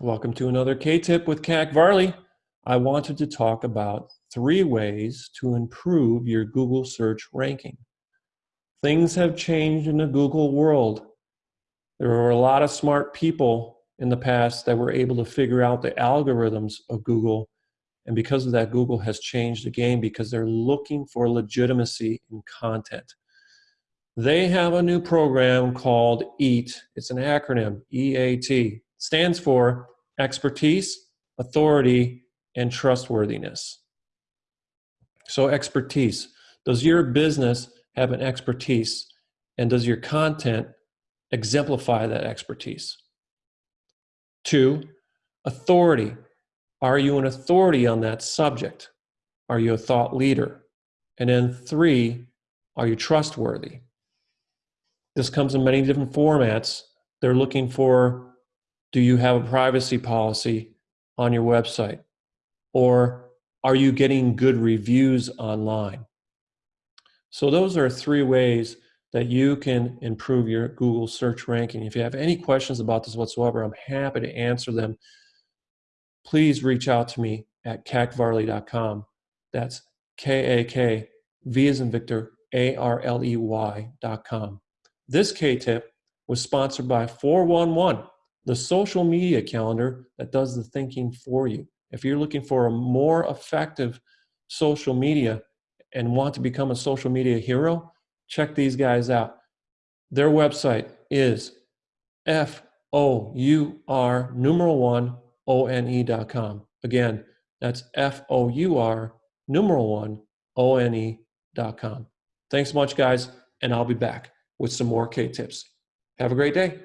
Welcome to another K-Tip with Kak Varley. I wanted to talk about three ways to improve your Google search ranking. Things have changed in the Google world. There were a lot of smart people in the past that were able to figure out the algorithms of Google. And because of that, Google has changed the game because they're looking for legitimacy in content. They have a new program called EAT. It's an acronym, E-A-T stands for expertise, authority, and trustworthiness. So expertise, does your business have an expertise and does your content exemplify that expertise? Two, authority. Are you an authority on that subject? Are you a thought leader? And then three, are you trustworthy? This comes in many different formats. They're looking for do you have a privacy policy on your website? Or are you getting good reviews online? So those are three ways that you can improve your Google search ranking. If you have any questions about this whatsoever, I'm happy to answer them. Please reach out to me at kakvarley.com. That's K-A-K, V as in Victor, A-R-L-E-Y.com. This K-tip was sponsored by 411 the social media calendar that does the thinking for you. If you're looking for a more effective social media and want to become a social media hero, check these guys out. Their website is F-O-U-R numeral one O-N-E.com. Again, that's F-O-U-R numeral one O-N-E.com. Thanks so much, guys, and I'll be back with some more K-tips. Have a great day.